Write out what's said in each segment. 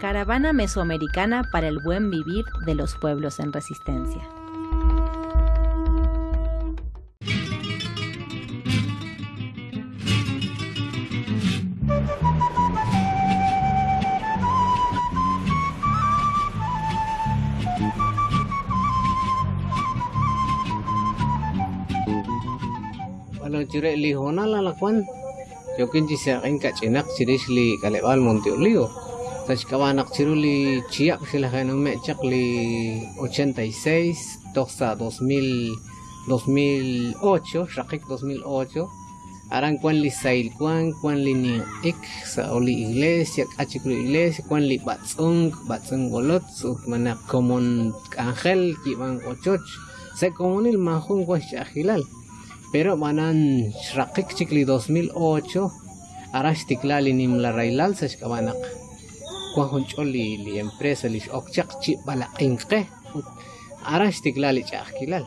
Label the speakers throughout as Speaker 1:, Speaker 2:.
Speaker 1: Caravana Mesoamericana para el Buen Vivir de los Pueblos en Resistencia.
Speaker 2: La lakwan. Yokin ci sa kain ka cinak ciris li kalebal monti ulio. Tas kawanak ciru li ciak sila kain ume cak li 86 toxa 2000 2008 shakik 2008 aran kwan li sail kwan kwan li ni ik sa oli iglesia kachik li iglesia kwan li batsung batsung golot mana komon angel ki bang ochoch. Se komonil mahun kwa shahilal pero manan shrakik chikli 2008 arash tiklali nim la railal sa shkabanak kwa honcho li empresa li okchak chi balakin ke arash tiklali chakilal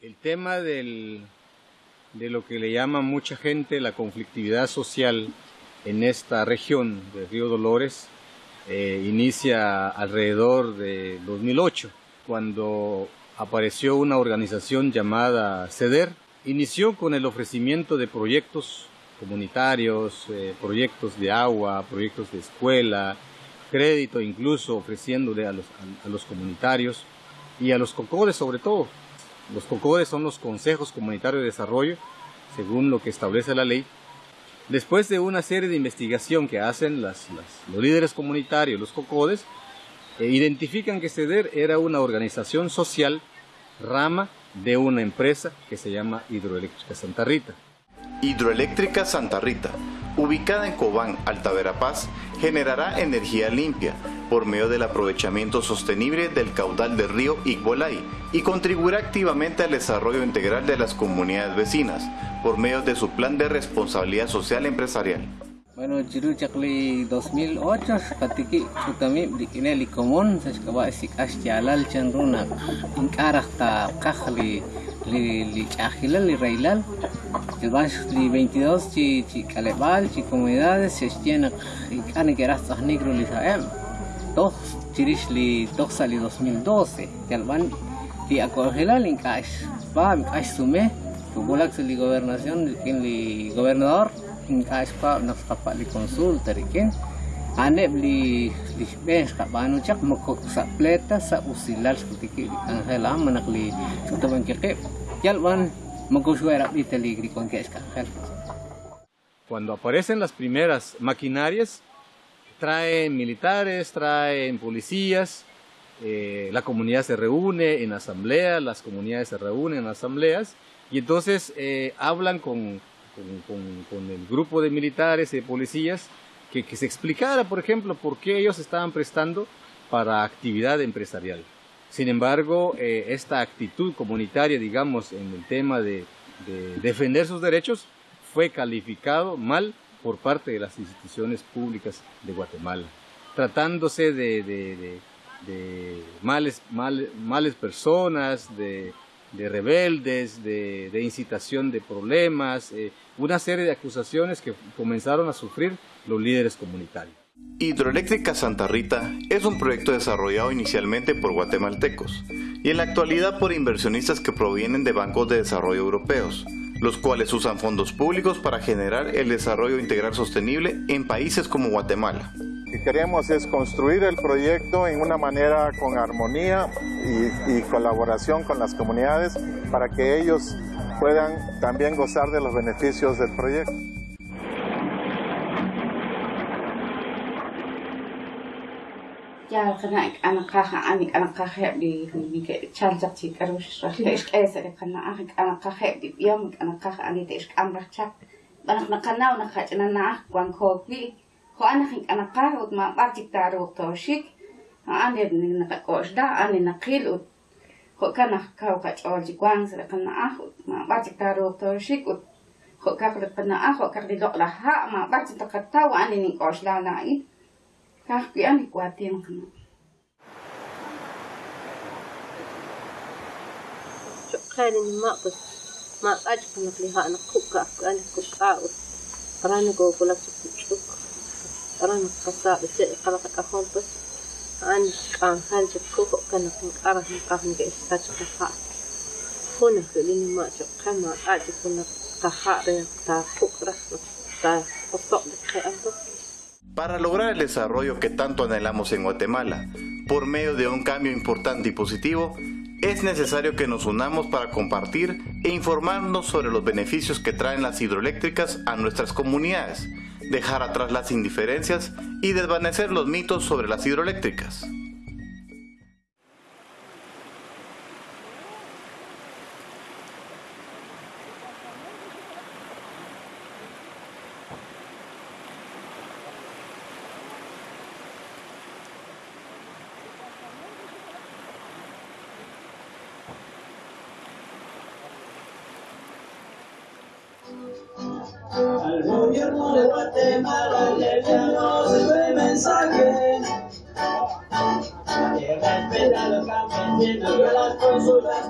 Speaker 3: El tema del, de lo que le llama mucha gente la conflictividad social en esta región de Río Dolores eh, inicia alrededor de 2008 cuando apareció una organización llamada CEDER, inició con el ofrecimiento de proyectos comunitarios, eh, proyectos de agua, proyectos de escuela, crédito incluso ofreciéndole a los, a, a los comunitarios y a los COCODES sobre todo. Los COCODES son los consejos comunitarios de desarrollo, según lo que establece la ley. Después de una serie de investigación que hacen las, las, los líderes comunitarios, los COCODES, identifican que CEDER era una organización social rama de una empresa que se llama Hidroeléctrica Santa Rita.
Speaker 4: Hidroeléctrica Santa Rita, ubicada en Cobán, Alta Verapaz, generará energía limpia por medio del aprovechamiento sostenible del caudal del río Igualay y contribuirá activamente al desarrollo integral de las comunidades vecinas por medio de su plan de responsabilidad social empresarial.
Speaker 2: Bueno, jiru cakli 2008 katiki kutami dikine li komon sa kaba isik as jalal chandruna inkarah ta kakhli li li chahilal li railal el bash li 22 chi chi kalebal chi comunidades se tiene ikane que rastas negro li saem dos chirish li dos sali 2012 el ban li akogelal inkash ba inkash sume Tugulak sa li gobernación, li gobernador, aspa nakapa li consulta rikin ane bli li bes ka banu chak makok sa pleta sa usilal seperti ki angel am nak li
Speaker 3: Cuando aparecen las primeras maquinarias, traen militares, traen policías, eh, la comunidad se reúne en asamblea, las comunidades se reúnen en asambleas y entonces eh, hablan con, con, con, con, el grupo de militares y de policías que, que, se explicara, por ejemplo, por qué ellos estaban prestando para actividad empresarial. Sin embargo, eh, esta actitud comunitaria, digamos, en el tema de, de, defender sus derechos, fue calificado mal por parte de las instituciones públicas de Guatemala, tratándose de, de, de males, mal, males personas, de, de rebeldes, de, incitación de problemas, eh, una serie de acusaciones que comenzaron a sufrir los líderes comunitarios.
Speaker 4: Hidroeléctrica Santa Rita es un proyecto desarrollado inicialmente por guatemaltecos y en la actualidad por inversionistas que provienen de bancos de desarrollo europeos, los cuales usan fondos públicos para generar el desarrollo integral sostenible en países como Guatemala
Speaker 5: que queremos es construir el proyecto en una manera con armonía y, y, colaboración con las comunidades para que ellos puedan también gozar de los beneficios del proyecto.
Speaker 6: ko ana khik ana qarud ma parti taru toshik ane nina ka kosda ane nakil ut ko kana kau ka chorji kwang sa kana ahu ma parti taru toshik ut ko ka kala kana ahu ka rilo la ha ma parti ta kata wa ane nina kosda na i. Ka kpi ane kwatin kana
Speaker 7: Kainin ma pus ma aja kana kliha ana kuka kana e kuka ut karna go pulak chukuk
Speaker 4: para lograr el desarrollo que tanto anhelamos en Guatemala, por medio de un cambio importante y positivo, es necesario que nos unamos para compartir e informarnos sobre los beneficios que traen las hidroeléctricas a nuestras comunidades dejar atrás las indiferencias y desvanecer los mitos sobre las hidroeléctricas.
Speaker 8: Al gobierno de Guatemala le enviamos este mensaje. Que respeta los campesinos y a las consultas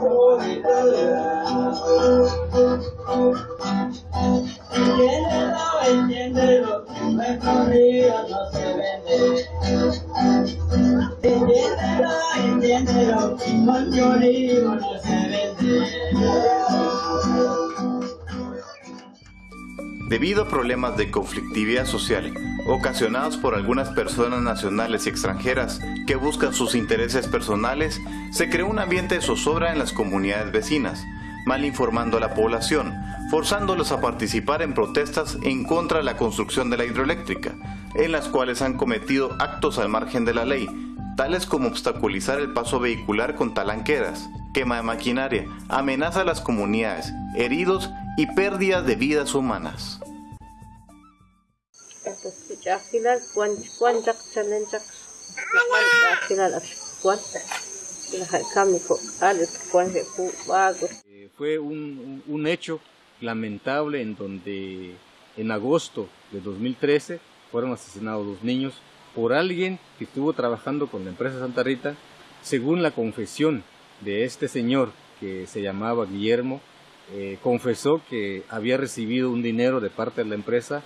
Speaker 4: Debido a problemas de conflictividad social ocasionados por algunas personas nacionales y extranjeras que buscan sus intereses personales, se creó un ambiente de zozobra en las comunidades vecinas, mal informando a la población, forzándolos a participar en protestas en contra de la construcción de la hidroeléctrica, en las cuales han cometido actos al margen de la ley, tales como obstaculizar el paso vehicular con talanqueras, quema de maquinaria, amenaza a las comunidades, heridos y pérdidas de vidas humanas.
Speaker 3: Eh, Fue un, un hecho lamentable en donde en agosto de 2013 fueron asesinados dos niños por alguien que estuvo trabajando con la empresa Santa Rita, según la confesión de este señor que se llamaba Guillermo, eh, confesó que había recibido un dinero de parte de la empresa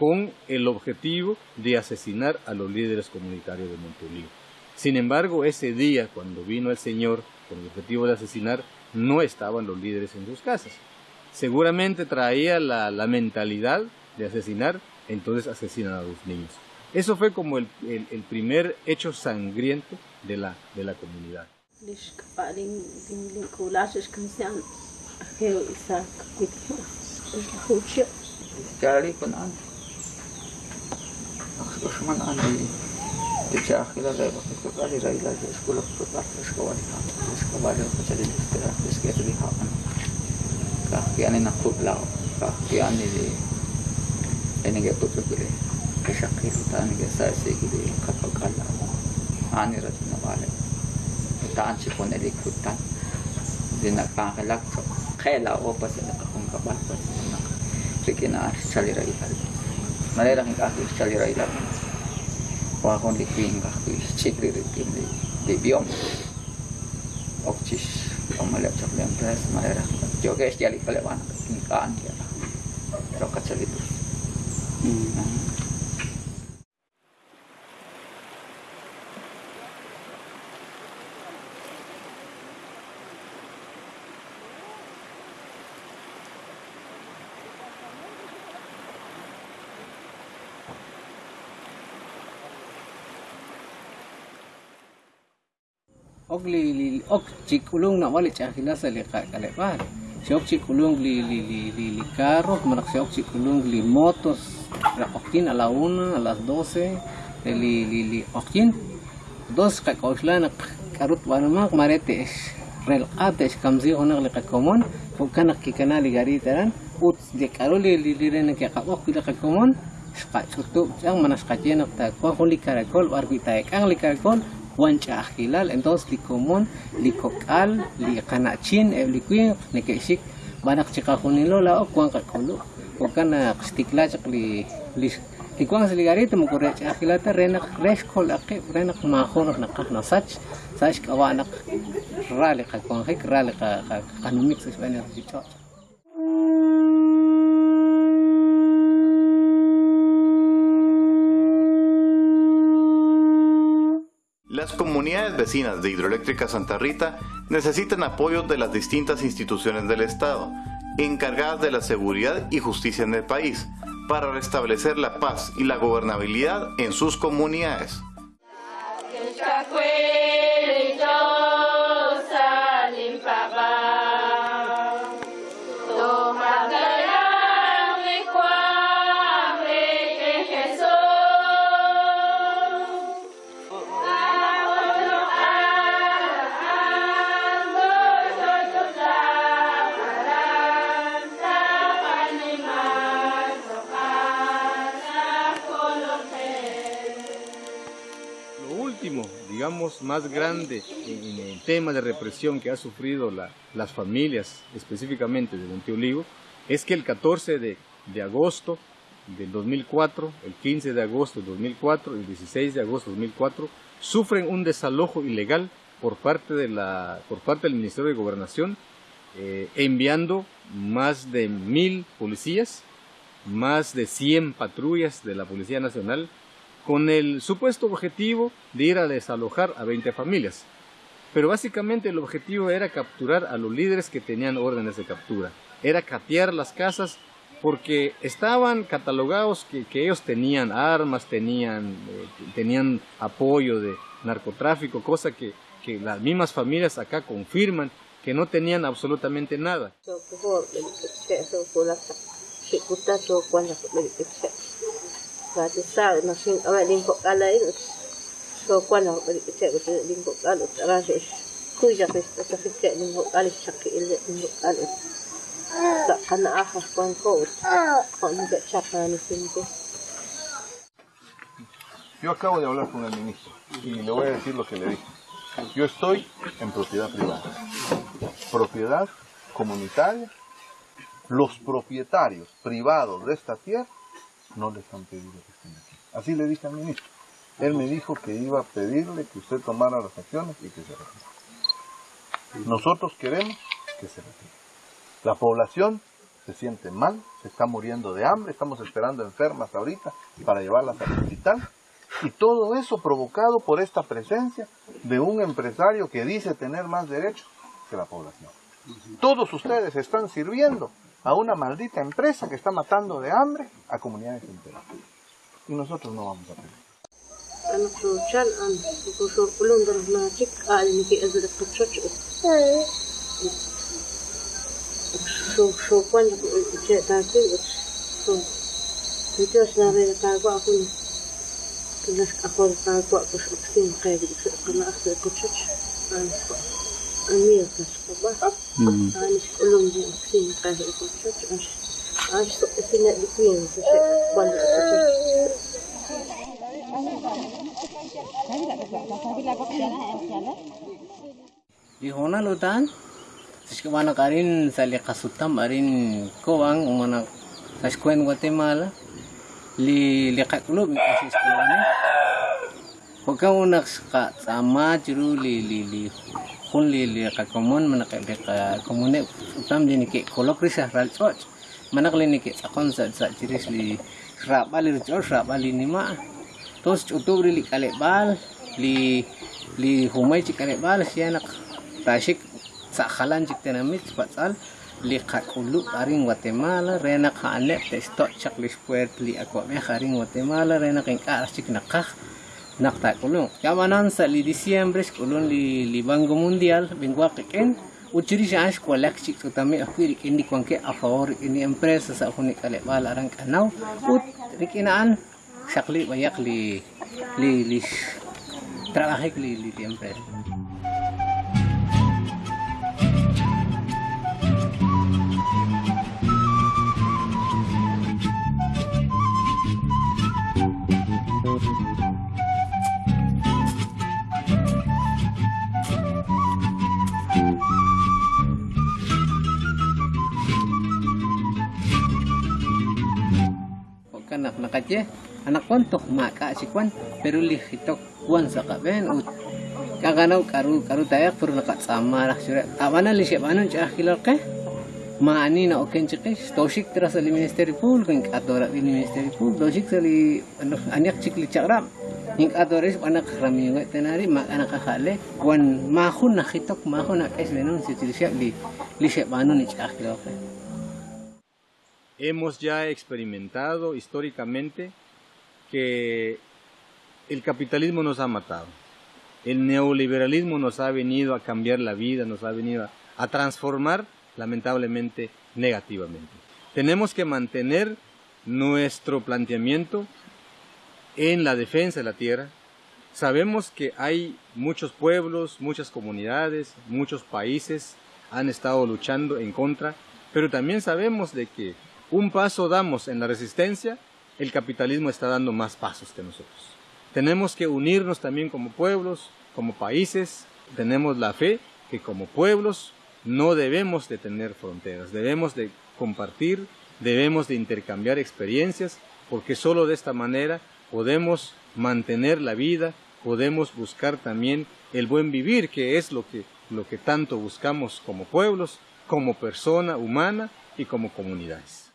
Speaker 3: con el objetivo de asesinar a los líderes comunitarios de Montolío. Sin embargo, ese día, cuando vino el señor con el objetivo de asesinar, no estaban los líderes en sus casas. Seguramente traía la, la mentalidad de asesinar, entonces asesinan a los niños. Eso fue como el, el, el primer hecho sangriento de la, de la comunidad.
Speaker 9: दुश्मन आंधी देखिए आखिला जाए वक्त को गाली रही लाजे इसको लोग को बात इसको वाली काम इसको वाले को चले इसके रास्ते इसके अगली खावन कहा कि आने ना खूब लाओ कहा कि आने ले लेने के कुछ के लिए के शक्ल उतारने के सर से के लिए खप कर लाओ आने रचने वाले तान छिपोने लिखो तान जिन कहाँ के लग खेला वो पसंद लेकिन चली रही है Malera ng kahoy, rai ila. Wakon likwi ng kahoy, sikri ritim di, di biom, Oksis, pamalap sa kanyang pres, malera. Joges, jalik palawan, kinikaan, kaya. Rokat sa litus. Hmm.
Speaker 2: Ok li li ok chik ulung na wali chakila sa li ka kale par si ok chik ulung li li li li li carro manak si ok chik ulung li motos ra okin a la una a las doce de li li li okin. Dos ka kausla na karut wanamak marete es rel ate es kamzi onak li ka komon fukanak kikana li gari taran ut de karo li li li rena ke ka ok li ka komon ska chutu jang manas ka jenak ta kwa holi karakol warbi taek ang li karakol wanca hilal entonces li común li cocal eh, li canachin e li queen ne que chic banak chica junilo la oh, o cuan calculo o cana eh, sticla chic li li y cuando se ligarita me ocurre agilata renak reshkol aqib renak mahonok nakah nasach sach. Kawanak rale ka kuan hik rale ka kanumik sach banar chichach
Speaker 4: Las comunidades vecinas de Hidroeléctrica Santa Rita necesitan apoyo de las distintas instituciones del Estado, encargadas de la seguridad y justicia en el país, para restablecer la paz y la gobernabilidad en sus comunidades.
Speaker 3: Digamos, más grande en, el tema de represión que ha sufrido la- las familias, específicamente de Monte Olivo, es que el 14 de, de agosto del 2004, el 15 de agosto del 2004 y el 16 de agosto del 2004, sufren un desalojo ilegal por parte, de la, por parte del Ministerio de Gobernación, eh, enviando más de mil policías, más de 100 patrullas de la Policía Nacional, con el supuesto objetivo de ir a desalojar a 20 familias. Pero básicamente el objetivo era capturar a los líderes que tenían órdenes de captura. Era catear las casas porque estaban catalogados que, ellos tenían armas, tenían, eh, tenían apoyo de narcotráfico, cosa que, que las mismas familias acá confirman que no tenían absolutamente nada.
Speaker 7: Ga chapa ni sinko.
Speaker 10: Yo acabo de hablar con el ministro y le voy a decir lo que le dije. Yo estoy en propiedad privada, propiedad comunitaria. Los propietarios privados de esta tierra no les han pedido que estén aquí. Así le dije al ministro. Él me dijo que iba a pedirle que usted tomara las acciones y que se retire. Nosotros queremos que se retire. La población se siente mal, se está muriendo de hambre, estamos esperando enfermas ahorita para llevarlas al hospital. Y todo eso provocado por esta presencia de un empresario que dice tener más derechos que la población. Todos ustedes están sirviendo a una maldita empresa que está matando de hambre a comunidades enteras. Y nosotros no vamos a perder.
Speaker 7: Ano so chan an ko so ulun dar na chik al ni. Ki azra ko chocho. So so kwanda
Speaker 2: khulli li ka komun manak li ka komune utam jinikik ke kolok risah ral coc manak li sakon sa sa jiris li rapa li coc rapa li nima tos cutup li kale bal li li humai cikalik kale bal si anak tasik sakhalan cik tenamit patsal li kakulu aring Guatemala renak halep tes tok cak li square li akwa me haring Guatemala renak ka cik nakah naqta kulun yamanan sali diciembre kulun li li banco mundial benguaqiqin uchirish ash kualakchi kutami akhiri kindi kwanke afawori ini empresa sa huni kale bal arang kanaw ut rikinaan sakli bayak li li li trabajik li li empresa ye anak kontok maka si kwan perulih hitok kwan saka ben ut. Kaganau karu karu tayak perlu nakat sama lah surat tawana li siap anun cah hilal ke? Maani na oken cekes tosik teras ali ministeri pul kan katora di ministeri pul. Tosik sali anak anak cikli cakram ning atoris anak rami ngai tenari mak anak khale kwan mahun na hitok mahun na kes benun sitil siap di li siap anun cah hilal ke?
Speaker 3: Hemos ya experimentado históricamente que el capitalismo nos ha matado. El neoliberalismo nos ha venido a cambiar la vida, nos ha venido a, transformar lamentablemente negativamente. Tenemos que mantener nuestro planteamiento en la defensa de la tierra. Sabemos que hay muchos pueblos, muchas comunidades, muchos países han estado luchando en contra, pero también sabemos de que un paso damos en la resistencia, el capitalismo está dando más pasos que nosotros. Tenemos que unirnos también como pueblos, como países. Tenemos la fe que como pueblos no debemos de tener fronteras, debemos de compartir, debemos de intercambiar experiencias, porque solo de esta manera podemos mantener la vida, podemos buscar también el buen vivir, que es lo que, lo que tanto buscamos como pueblos, como persona humana y como comunidades.